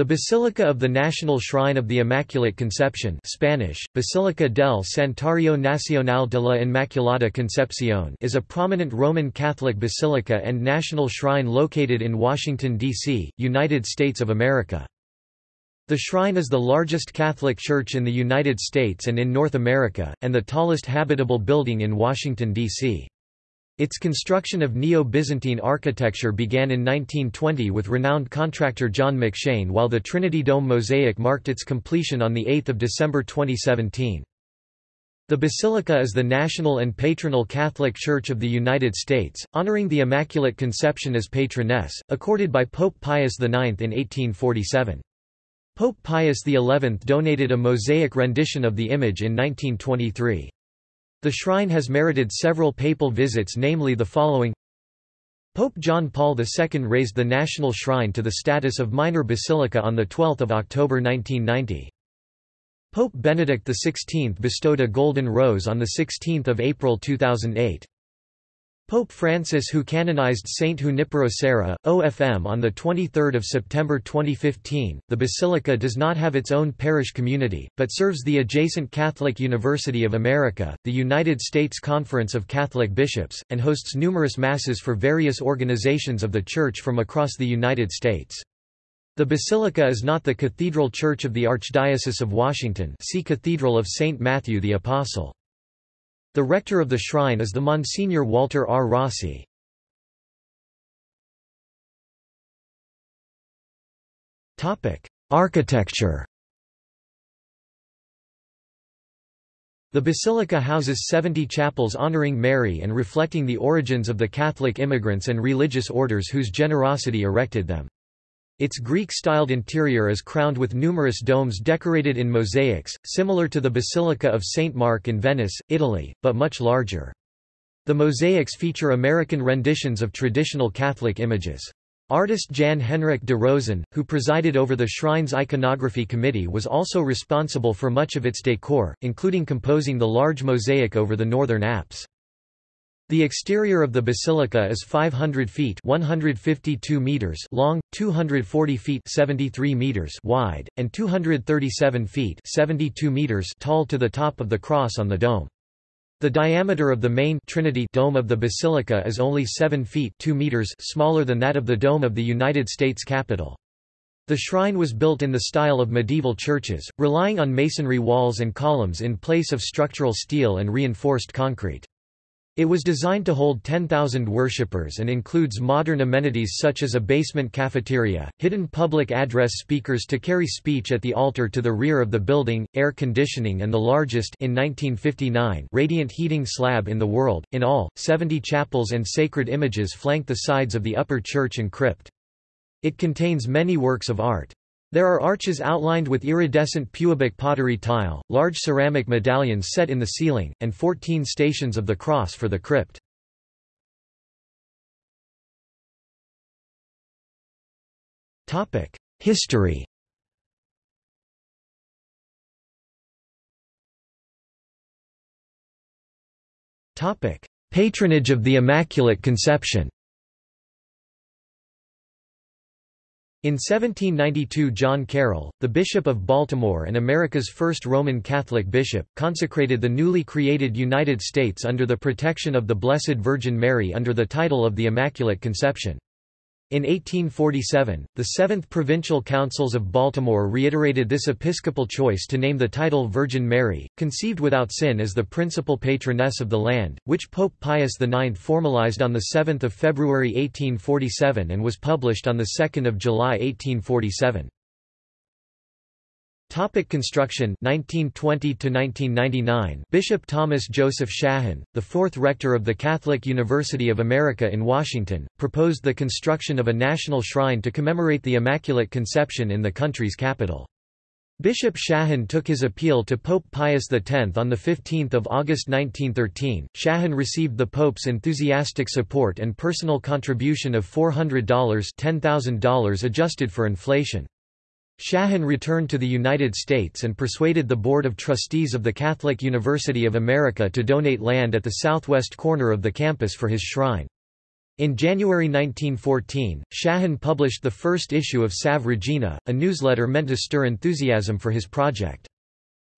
The Basilica of the National Shrine of the Immaculate Conception Spanish, Basílica del Santuario Nacional de la Inmaculada Concepción is a prominent Roman Catholic basilica and national shrine located in Washington, D.C., United States of America. The shrine is the largest Catholic church in the United States and in North America, and the tallest habitable building in Washington, D.C. Its construction of Neo-Byzantine architecture began in 1920 with renowned contractor John McShane while the Trinity Dome mosaic marked its completion on 8 December 2017. The Basilica is the national and patronal Catholic Church of the United States, honoring the Immaculate Conception as patroness, accorded by Pope Pius IX in 1847. Pope Pius XI donated a mosaic rendition of the image in 1923. The shrine has merited several papal visits namely the following Pope John Paul II raised the national shrine to the status of minor basilica on 12 October 1990. Pope Benedict XVI bestowed a golden rose on 16 April 2008. Pope Francis who canonized Saint Junipero OFM on 23 September 2015. The basilica does not have its own parish community, but serves the adjacent Catholic University of America, the United States Conference of Catholic Bishops, and hosts numerous masses for various organizations of the Church from across the United States. The basilica is not the cathedral church of the Archdiocese of Washington see Cathedral of St. Matthew the Apostle. The rector of the shrine is the Monsignor Walter R. Rossi. Architecture The basilica houses 70 chapels honoring Mary and reflecting the origins of the Catholic immigrants and religious orders whose generosity erected them. Its Greek-styled interior is crowned with numerous domes decorated in mosaics, similar to the Basilica of St. Mark in Venice, Italy, but much larger. The mosaics feature American renditions of traditional Catholic images. Artist Jan Henrik de Rosen, who presided over the shrine's iconography committee was also responsible for much of its decor, including composing the large mosaic over the northern apse. The exterior of the basilica is 500 feet 152 meters long, 240 feet 73 meters wide, and 237 feet 72 meters tall to the top of the cross on the dome. The diameter of the main Trinity dome of the basilica is only 7 feet 2 meters smaller than that of the dome of the United States Capitol. The shrine was built in the style of medieval churches, relying on masonry walls and columns in place of structural steel and reinforced concrete. It was designed to hold 10,000 worshippers and includes modern amenities such as a basement cafeteria, hidden public address speakers to carry speech at the altar to the rear of the building, air conditioning and the largest in 1959 radiant heating slab in the world. In all, 70 chapels and sacred images flank the sides of the upper church and crypt. It contains many works of art. There are arches outlined with iridescent Pewabic pottery tile, large ceramic medallions set in the ceiling, and 14 stations of the cross for the crypt. History Patronage of the Immaculate Conception In 1792 John Carroll, the Bishop of Baltimore and America's first Roman Catholic bishop, consecrated the newly created United States under the protection of the Blessed Virgin Mary under the title of the Immaculate Conception. In 1847, the Seventh Provincial Councils of Baltimore reiterated this episcopal choice to name the title Virgin Mary, conceived without sin as the principal patroness of the land, which Pope Pius IX formalized on 7 February 1847 and was published on 2 July 1847. Topic construction 1920 to 1999 Bishop Thomas Joseph Shahan, the fourth rector of the Catholic University of America in Washington, proposed the construction of a national shrine to commemorate the Immaculate Conception in the country's capital. Bishop Shahan took his appeal to Pope Pius X on 15 August 1913. Shahan received the Pope's enthusiastic support and personal contribution of $400 $10,000 adjusted for inflation. Shahan returned to the United States and persuaded the Board of Trustees of the Catholic University of America to donate land at the southwest corner of the campus for his shrine. In January 1914, Shahan published the first issue of Salve Regina, a newsletter meant to stir enthusiasm for his project.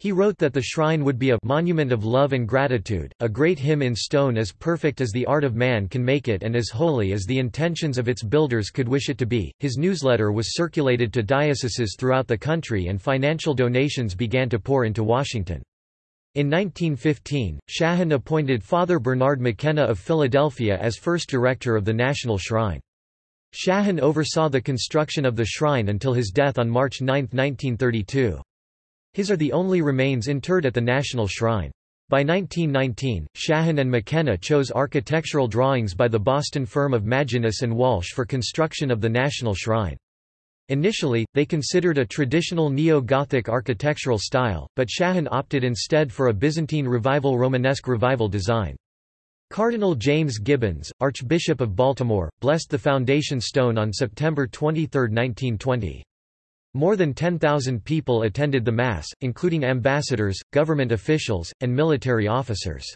He wrote that the shrine would be a monument of love and gratitude, a great hymn in stone as perfect as the art of man can make it and as holy as the intentions of its builders could wish it to be. His newsletter was circulated to dioceses throughout the country and financial donations began to pour into Washington. In 1915, Shahan appointed Father Bernard McKenna of Philadelphia as first director of the National Shrine. Shahan oversaw the construction of the shrine until his death on March 9, 1932. His are the only remains interred at the National Shrine. By 1919, Shahan and McKenna chose architectural drawings by the Boston firm of Maginnis and Walsh for construction of the National Shrine. Initially, they considered a traditional neo-Gothic architectural style, but Shahan opted instead for a Byzantine Revival Romanesque Revival design. Cardinal James Gibbons, Archbishop of Baltimore, blessed the foundation stone on September 23, 1920. More than 10,000 people attended the Mass, including ambassadors, government officials, and military officers.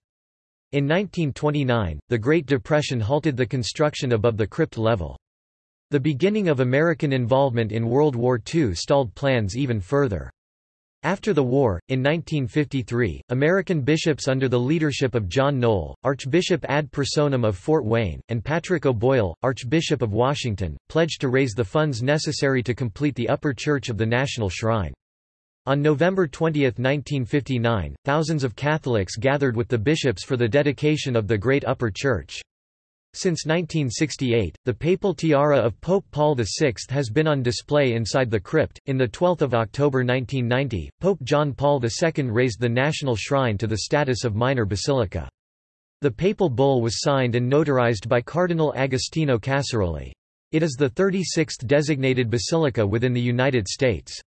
In 1929, the Great Depression halted the construction above the crypt level. The beginning of American involvement in World War II stalled plans even further. After the war, in 1953, American bishops under the leadership of John Noll, Archbishop ad personam of Fort Wayne, and Patrick O'Boyle, Archbishop of Washington, pledged to raise the funds necessary to complete the upper church of the National Shrine. On November 20, 1959, thousands of Catholics gathered with the bishops for the dedication of the Great Upper Church. Since 1968, the papal tiara of Pope Paul VI has been on display inside the crypt. In the 12th of October 1990, Pope John Paul II raised the national shrine to the status of minor basilica. The papal bull was signed and notarized by Cardinal Agostino Casaroli. It is the 36th designated basilica within the United States.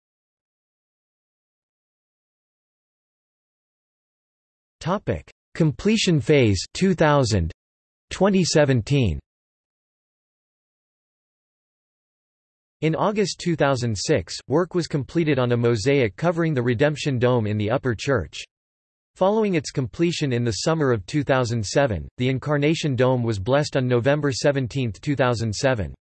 Topic: Completion phase 2000 2017 In August 2006, work was completed on a mosaic covering the Redemption Dome in the upper church. Following its completion in the summer of 2007, the Incarnation Dome was blessed on November 17, 2007.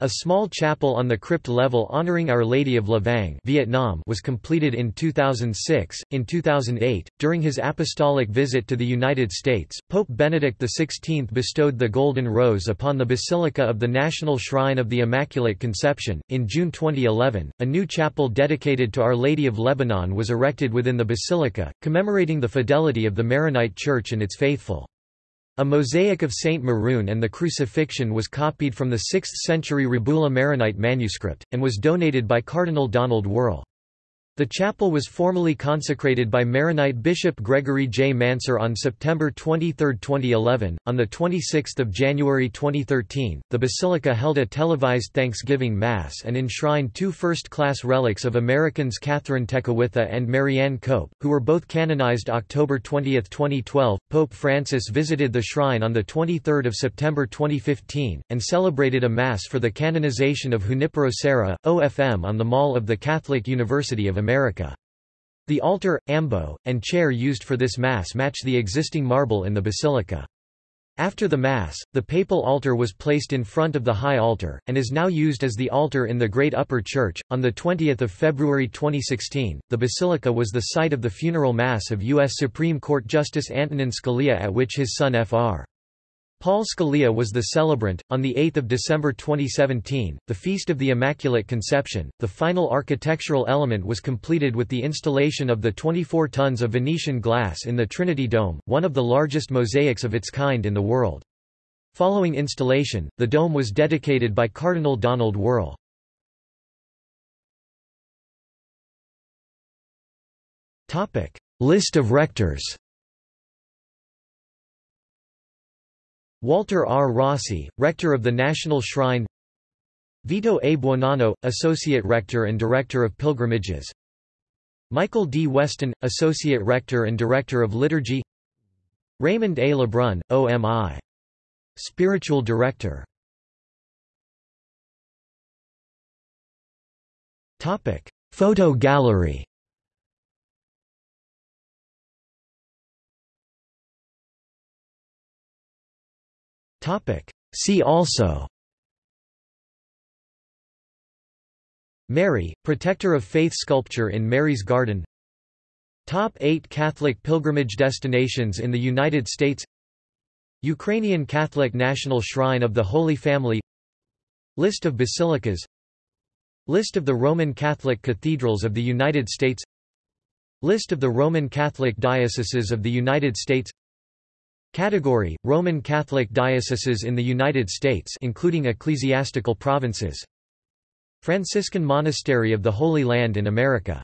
A small chapel on the crypt level honoring Our Lady of Lavang Vietnam was completed in 2006. In 2008, during his apostolic visit to the United States, Pope Benedict XVI bestowed the Golden Rose upon the Basilica of the National Shrine of the Immaculate Conception. In June 2011, a new chapel dedicated to Our Lady of Lebanon was erected within the basilica, commemorating the fidelity of the Maronite Church and its faithful. A mosaic of Saint Maron and the Crucifixion was copied from the 6th-century Rabula Maronite manuscript, and was donated by Cardinal Donald Wuerl. The chapel was formally consecrated by Maronite Bishop Gregory J. Mansour on September 23, 2011. On the 26th of January 2013, the basilica held a televised Thanksgiving Mass and enshrined two first-class relics of Americans Kathryn Tekakwitha and Marianne Cope, who were both canonized October 20, 2012. Pope Francis visited the shrine on the 23rd of September 2015 and celebrated a mass for the canonization of Junipero Serra, OFM on the Mall of the Catholic University of America. The altar, ambo, and chair used for this Mass match the existing marble in the basilica. After the Mass, the papal altar was placed in front of the high altar, and is now used as the altar in the Great Upper Church. On 20 February 2016, the basilica was the site of the funeral Mass of U.S. Supreme Court Justice Antonin Scalia at which his son Fr. Paul Scalia was the celebrant. On 8 December 2017, the Feast of the Immaculate Conception, the final architectural element was completed with the installation of the 24 tons of Venetian glass in the Trinity Dome, one of the largest mosaics of its kind in the world. Following installation, the dome was dedicated by Cardinal Donald Wuerl. List of rectors Walter R. Rossi, Rector of the National Shrine Vito A. Buonanno, Associate Rector and Director of Pilgrimages Michael D. Weston, Associate Rector and Director of Liturgy Raymond A. Lebrun, OMI. Spiritual Director Photo gallery See also. Mary, Protector of Faith sculpture in Mary's Garden. Top 8 Catholic pilgrimage destinations in the United States. Ukrainian Catholic National Shrine of the Holy Family. List of basilicas. List of the Roman Catholic cathedrals of the United States. List of the Roman Catholic dioceses of the United States Category: Roman Catholic dioceses in the United States including ecclesiastical provinces. Franciscan Monastery of the Holy Land in America